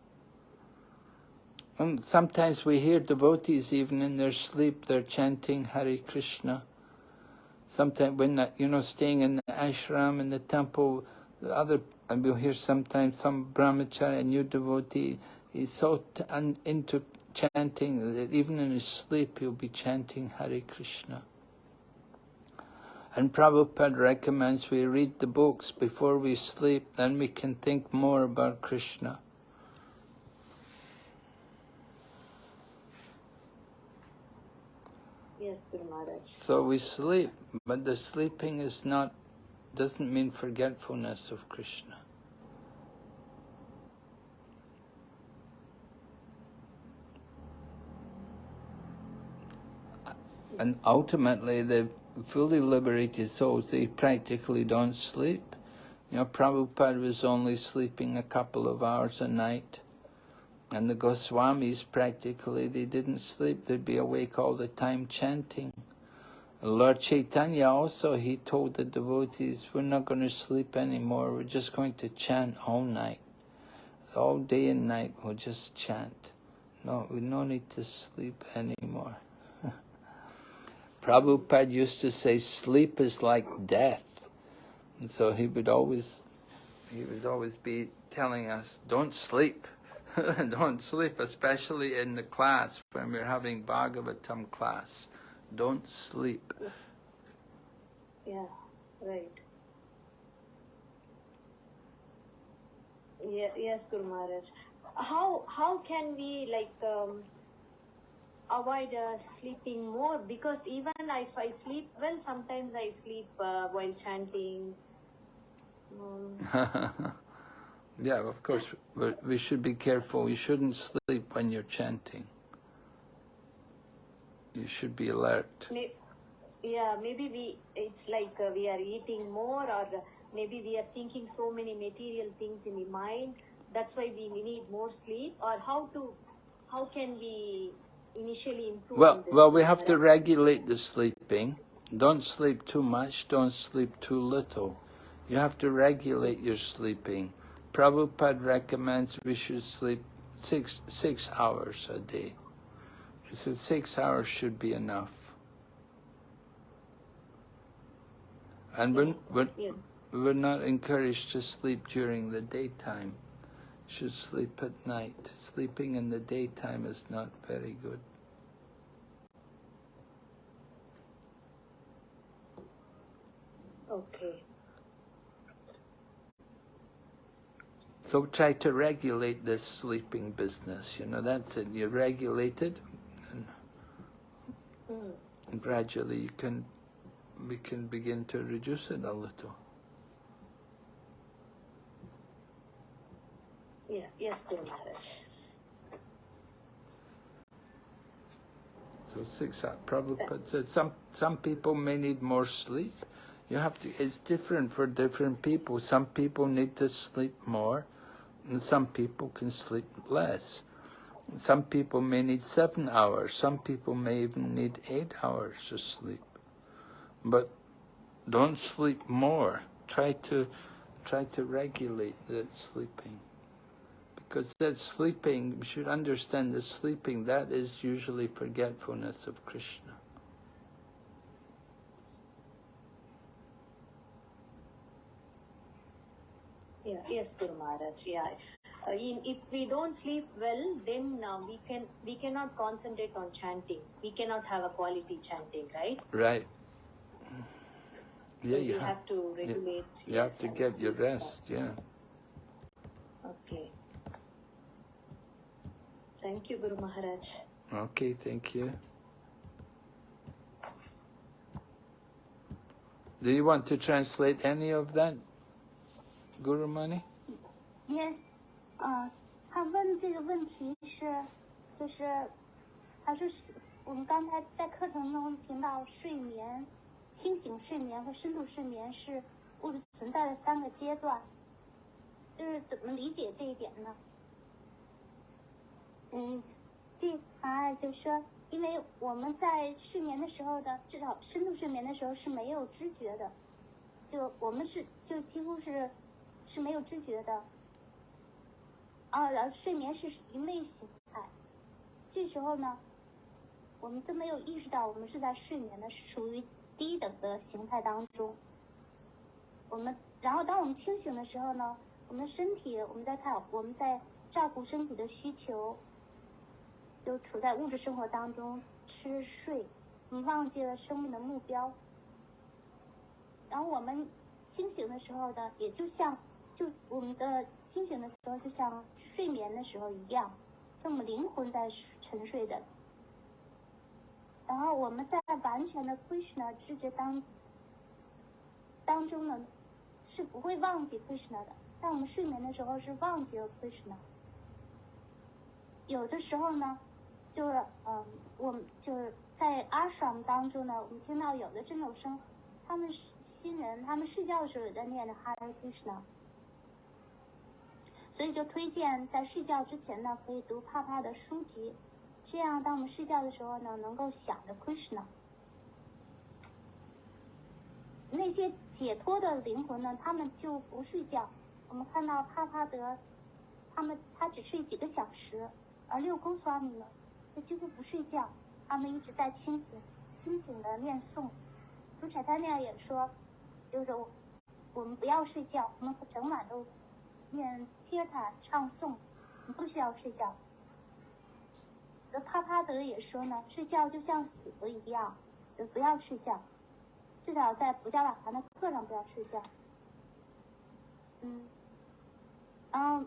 And sometimes we hear devotees, even in their sleep, they're chanting Hare Krishna. Sometimes when, uh, you know, staying in the ashram, in the temple, the other, and we'll hear sometimes some brahmachari, a new devotee, he's so into chanting that even in his sleep he'll be chanting Hare Krishna. And Prabhupada recommends we read the books before we sleep, then we can think more about Krishna. Yes, Guru Maharaj. So we sleep, but the sleeping is not, doesn't mean forgetfulness of Krishna. And ultimately, the fully liberated souls, they practically don't sleep. You know, Prabhupada was only sleeping a couple of hours a night. And the Goswamis practically, they didn't sleep. They'd be awake all the time chanting. Lord Chaitanya also, he told the devotees, we're not going to sleep anymore. We're just going to chant all night. All day and night, we'll just chant. No, we no need to sleep anymore. [LAUGHS] Prabhupada used to say, sleep is like death. And so he would always, he would always be telling us, don't sleep. [LAUGHS] don't sleep, especially in the class when we're having Bhagavatam class. Don't sleep. Yeah, right. Yeah, yes, Guru Maharaj. How how can we like um, avoid uh, sleeping more? Because even if I sleep well, sometimes I sleep uh, while chanting. Um, [LAUGHS] [LAUGHS] Yeah, of course, we we should be careful. You shouldn't sleep when you're chanting. You should be alert. Yeah maybe we it's like uh, we are eating more or maybe we are thinking so many material things in the mind that's why we need more sleep or how to how can we initially improve Well, well, we have to regulate the sleeping. Don't sleep too much. Don't sleep too little. You have to regulate your sleeping. Prabhupada recommends we should sleep six six hours a day. He said six hours should be enough. And we're, we're, we're not encouraged to sleep during the daytime. Should sleep at night. Sleeping in the daytime is not very good. okay So try to regulate this sleeping business. You know, that's it. You regulate it, and, Mm. and gradually you can, we can begin to reduce it a little. yeah yes Guru Maharaj So six hours. Prabhupada said some some people may need more sleep. You have to. It's different for different people. Some people need to sleep more, and some people can sleep less. Some people may need seven hours. Some people may even need eight hours of sleep. But don't sleep more. Try to try to regulate that sleeping. Because that sleeping, you should understand that sleeping, that is usually forgetfulness of Krishna. Yeah, yes, Guru Maharaj. Yeah, uh, in, if we don't sleep well, then uh, we can we cannot concentrate on chanting. We cannot have a quality chanting, right? Right. Yeah, So you we have, have to regulate. you have to get your rest, yeah. Okay. Thank you, Guru Maharaj. Okay, thank you. Do you want to translate any of that, Guru Mani? Yes，呃，他问这个问题是，就是，他说是我们刚才在课程中听到睡眠、清醒睡眠和深度睡眠是物质存在的三个阶段，就是怎么理解这一点呢？嗯，这啊就说，因为我们在睡眠的时候的，至少深度睡眠的时候是没有知觉的，就我们是就几乎是是没有知觉的。啊，然后睡眠是一类形态，这时候呢，我们都没有意识到我们是在睡眠的，是属于低等的形态当中。我们，然后当我们清醒的时候呢，我们的身体，我们在看，我们在照顾身体的需求，就处在物质生活当中，吃睡，我们忘记了生命的目标。然后我们清醒的时候呢，也就像就我们的清醒的时候，就像睡眠的时候一样，就我们灵魂在沉睡的。然后我们在完全的 Krishna 知觉当当中呢，是不会忘记 Krishna 的。但我们睡眠的时候是忘记了 Krishna。有的时候呢，就是嗯，我们就是在 ashram 当中呢，我们听到有的这种声，他们新人，他们睡觉的时候也在念着 Hare Krishna。所以就推荐在睡觉之前呢，可以读帕帕的书籍，这样当我们睡觉的时候呢，能够想着 Krishna。那些解脱的灵魂呢，他们就不睡觉。我们看到帕帕德，他们他只睡几个小时，而六宫 swami 呢，他几乎不睡觉，他们一直在清醒、清醒的念诵。主彩丹那样也说，就是我我们不要睡觉，我们整晚都念 Kirtan 唱诵，你不需要睡觉。那帕帕德也说呢，睡觉就像死了一样，就不要睡觉，至少在不加瓦盘的课上不要睡觉。嗯，然后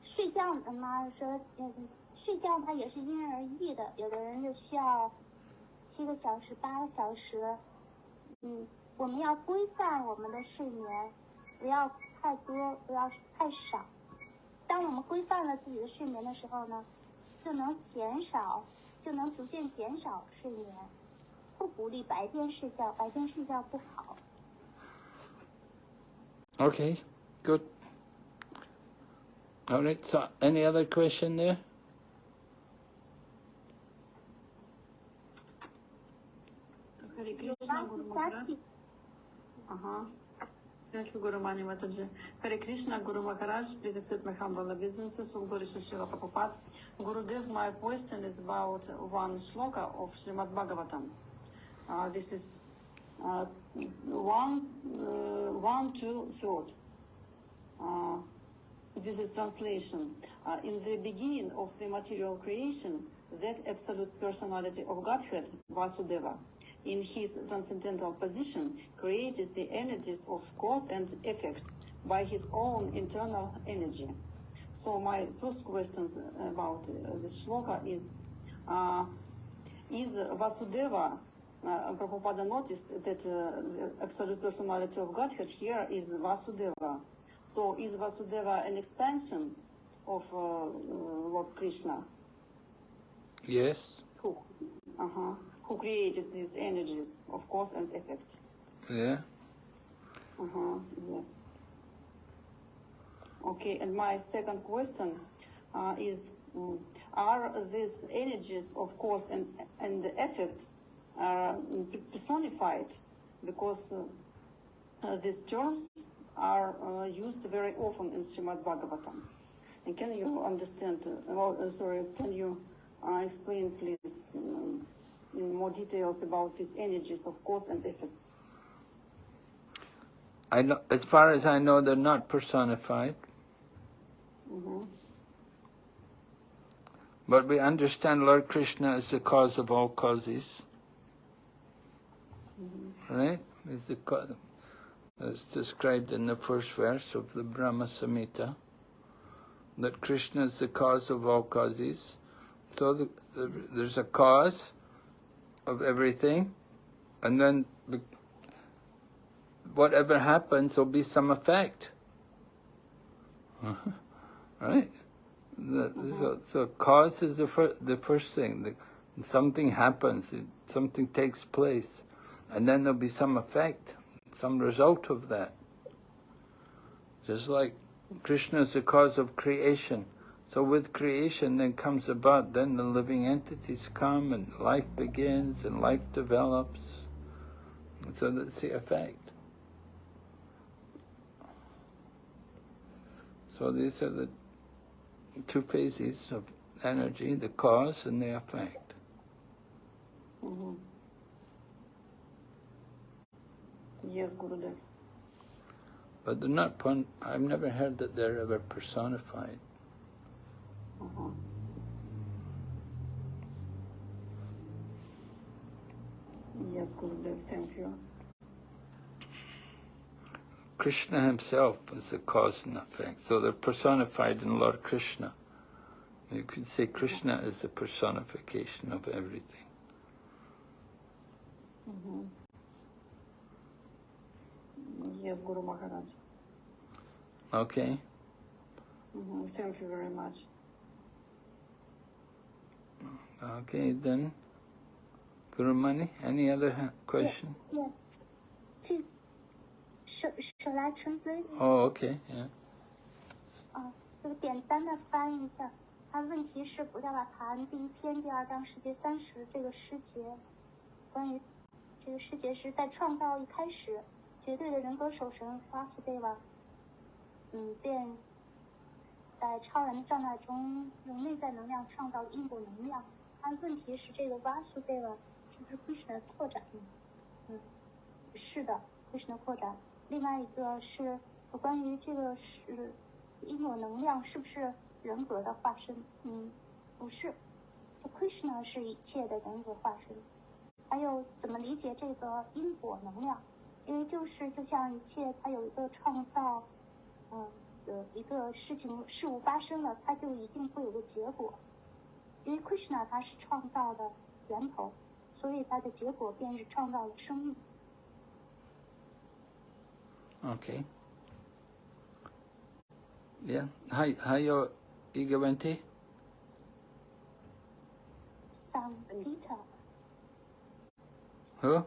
睡觉呢嘛说，嗯，睡觉它也是因人而异的，有的人就需要七个小时、八个小时。嗯，我们要规范我们的睡眠，不要太多，不要太少。当我们规范了自己的睡眠的时候呢，就能减少，就能逐渐减少睡眠。不鼓励白天睡觉，白天睡觉不好。Okay, good. All right, so any other question there? Hare Thank you, Guru Mani Mataji. Hare Krishna Guru Maharaj, please accept my humble obeisances. Glory to Srila Prabhupada. Gurudev, my question is about one shloka of Srimad Bhagavatam. Uh, this is uh, one, uh, one, two, third. Uh, this is translation. Uh, in the beginning of the material creation, that absolute personality of Godhead, Vasudeva, in his transcendental position, created the energies of cause and effect by his own internal energy. So my first question about uh, this shloka is, uh, is Vasudeva, uh, Prabhupada noticed that uh, the absolute personality of Godhead here is Vasudeva. So is Vasudeva an expansion of uh, Lord Krishna, Yes. who, uh-huh, who created these energies of cause and effect? Yeah. Uh-huh, yes. Okay, and my second question uh, is, mm, are these energies of cause and, and effect uh, personified? Because uh, uh, these terms are uh, used very often in Srimad Bhagavatam. And can you understand, uh, sorry, can you uh, explain please um, in more details about these energies of cause and effects? I know, as far as I know, they're not personified. Mm-hmm. But we understand Lord Krishna is the cause of all causes. Right? Is the as described in the first verse of the Brahma Samhita, that Krishna is the cause of all causes. So the, the, there's a cause of everything, and then the, whatever happens will be some effect. [LAUGHS] right? The, so, so cause is the, fir- the first thing. The, something happens, it, something takes place, and then there'll be some effect, some result of that. Just like Krishna is the cause of creation. So with creation then comes about, then the living entities come and life begins and life develops. And so that's the effect. So these are the two phases of energy, the cause and the effect. Mm-hmm. Yes, Gurudev. But they're not, pun- I've never heard that they're ever personified. Yes, Gurudev, thank you. Krishna himself is the cause and effect. So they're personified in Lord Krishna. You could say Krishna is the personification of everything. Mm-hmm. Yes, Guru Maharaj. Okay? Mm-hmm. Thank you very much. Okay, then. Guru Mani, any other question? Yeah. To, shall, shall I translate? Oh, okay, yeah. 简单的翻译一下。他问题是不要把谈第一篇第二章世界三十这个诗节，关于这个诗节是在创造一开始，绝对的人格守神瓦苏德瓦，嗯，便在超然的状态中用内在能量创造因果能量。但问题是这个瓦苏德瓦是不是 Krishna 的扩展呢？嗯，是的，Krishna 的扩展。另外一个是关于这个是因果能量是不是人格的化身？嗯，不是，就 Krishna 是一切的人格化身。还有怎么理解这个因果能量？因为就是就像一切，它有一个创造，嗯的一个事情事物发生了，它就一定会有个结果。因为 Krishna 它是创造的源头，所以它的结果便是创造了生命。Okay. Yeah，还还有一个问题，San Peter，哦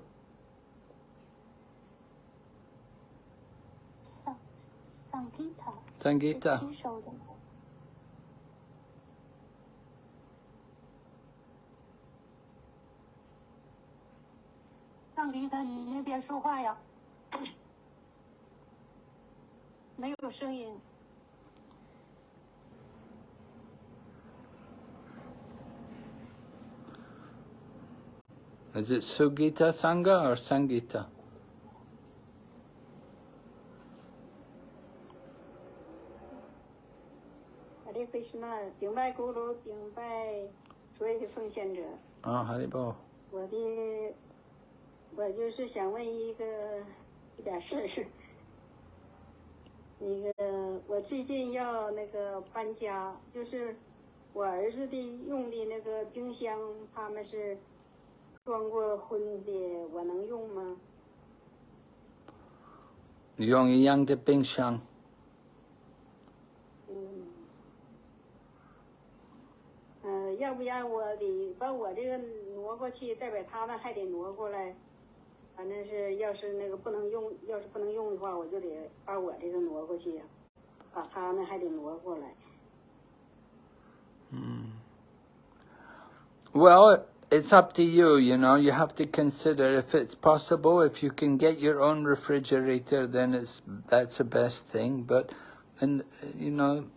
，San San Peter，桑吉他，举手的。上迪他，你那边说话呀？没有声音。 Is it Sugita Sangha or Sangita? Hare Krishna，顶拜咕噜，顶拜所有的奉献者。Oh, Haribo. 我的，我就是想问一个一点事儿。[LAUGHS] 那个，我最近要那个搬家，就是我儿子的用的那个冰箱，他们是装过荤的，我能用吗？用一样的冰箱，呃，要不然我得把我这个挪过去，代表他那还得挪过来。反正是，要是那个不能用，要是不能用的话，我就得把我这个挪过去呀、把他那还得挪过来。 Well, it's up to you, you know. You have to consider if it's possible. If you can get your own refrigerator, then it's that's the best thing. But, and you know, and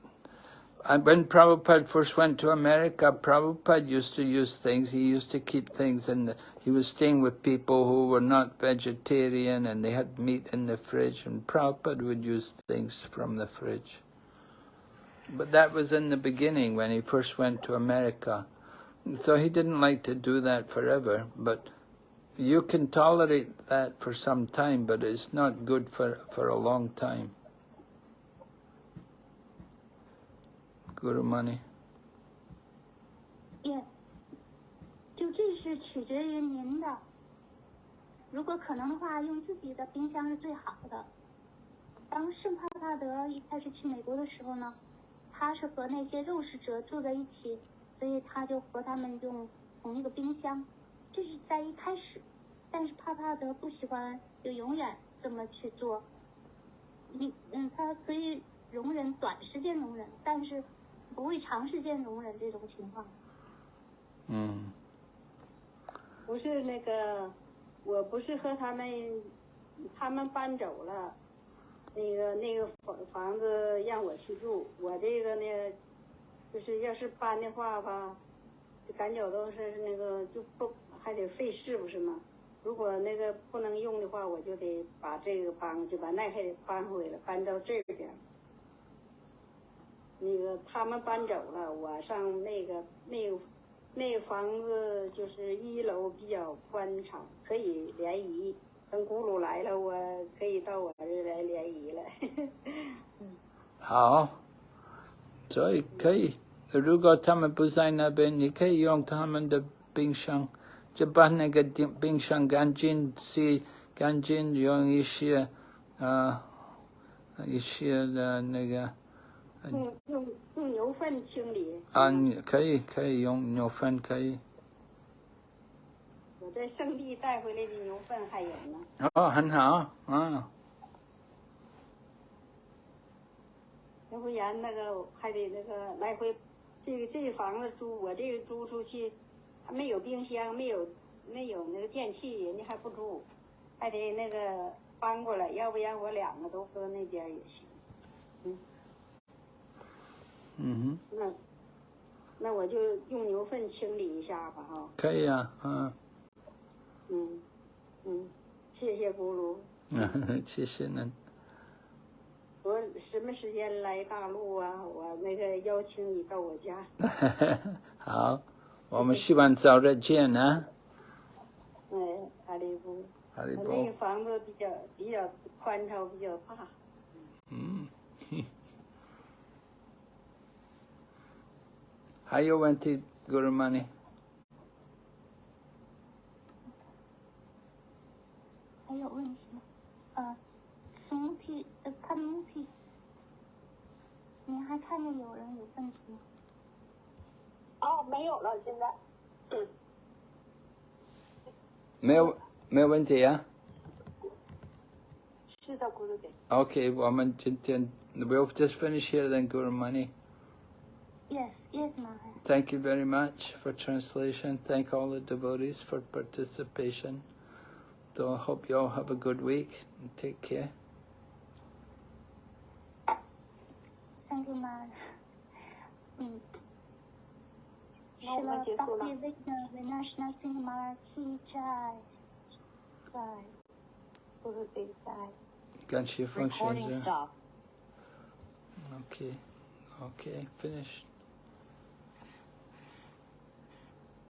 when Prabhupada first went to America, Prabhupada used to use things. He used to keep things and. He was staying with people who were not vegetarian, and they had meat in the fridge. And Prabhupada would use things from the fridge. But that was in the beginning when he first went to America. So he didn't like to do that forever, but you can tolerate that for some time, but it's not good for, for a long time. Good money。也，就这是取决于您的。如果可能的话，用自己的冰箱是最好的。当圣帕帕德一开始去美国的时候呢，他是和那些肉食者住在一起，所以他就和他们用同一个冰箱，这是在一开始。但是帕帕德不喜欢，就永远这么去做。你嗯，他可以容忍短时间容忍，但是不会长时间容忍这种情况。Mm. 不是那个，我不是和他们，他们搬走了，那个那个房房子让我去住，我这个呢，就是要是搬的话吧，感觉都是那个就不还得费事不是吗？如果那个不能用的话，我就得把这个搬，就把那还得搬回来，搬到这边。那个他们搬走了，我上那个那那房子就是一楼比较宽敞，可以联谊。等咕噜来了，我可以到我这来联谊了。[LAUGHS] 好，所以可以，如果他们不在那边，你可以用他们的冰箱，就把那个冰冰箱干净洗干净，用一些呃一些的那个用用用牛粪清理。啊，你可以可以用牛粪可以。我在圣地带回来的牛粪还有呢。哦，很好啊，要不然那个还得那个来回，这个这个房子租我这个租出去，还没有冰箱，没有没有那个电器，人家还不租，还得那个搬过来，要不然我两个都搁那边也行。嗯哼，那那我就用牛粪清理一下吧，哈。可以啊，嗯，嗯嗯，谢谢咕噜。谢谢您。我什么时间来大陆啊？我那个邀请你到我家。[LAUGHS] 好，我们希望早日见啊，[LAUGHS] 哎，哈利布。哈利我那个，房子比较比较宽敞，比较大。嗯，还有问题，Guru Mani？还有问题吗？呃，Smuti 呃 p a n m u t i 问题。哦，没有了，现在。没有没有问题啊。是的，咕噜姐。 Okay, 我们今天 we'll just finish here then, Guru Mani. Yes, yes, Maharaj. Thank you very much for translation. Thank all the devotees for participation. So I hope you all have a good week and take care. Thank you, mm. Maharaj. Mm. Srila Bhakti Vighna Vinasha Narasimha Ki Jai. Jai. Guru Jai. Recording stop. Okay. Okay, finished.